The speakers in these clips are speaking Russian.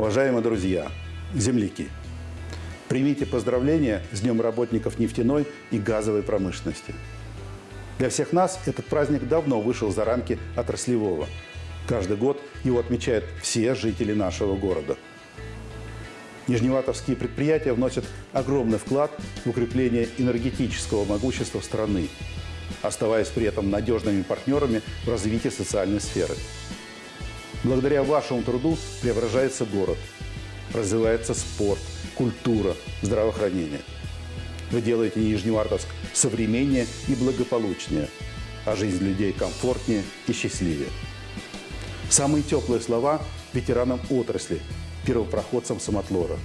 Уважаемые друзья, земляки, примите поздравления с Днем работников нефтяной и газовой промышленности. Для всех нас этот праздник давно вышел за рамки отраслевого. Каждый год его отмечают все жители нашего города. Нижневартовские предприятия вносят огромный вклад в укрепление энергетического могущества страны, оставаясь при этом надежными партнерами в развитии социальной сферы. Благодаря вашему труду преображается город, развивается спорт, культура, здравоохранение. Вы делаете Нижневартовск современнее и благополучнее, а жизнь людей комфортнее и счастливее. Самые теплые слова ветеранам отрасли, первопроходцам самотлора.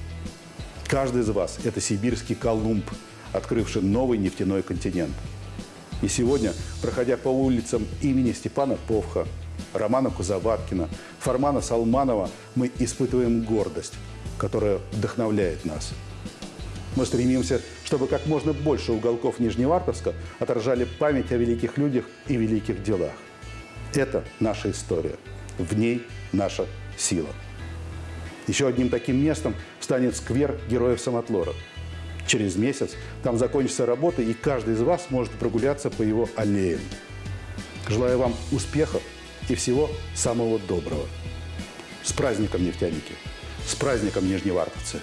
Каждый из вас – это сибирский Колумб, открывший новый нефтяной континент. И сегодня, проходя по улицам имени Степана Повха, Романа Кузоваткина, Фармана Салманова, мы испытываем гордость, которая вдохновляет нас. Мы стремимся, чтобы как можно больше уголков Нижневартовска отражали память о великих людях и великих делах. Это наша история. В ней наша сила. Еще одним таким местом станет сквер Героев Самотлора. Через месяц там закончится работа, и каждый из вас может прогуляться по его аллеям. Желаю вам успехов и всего самого доброго. С праздником, нефтяники! С праздником, нижневартовцы!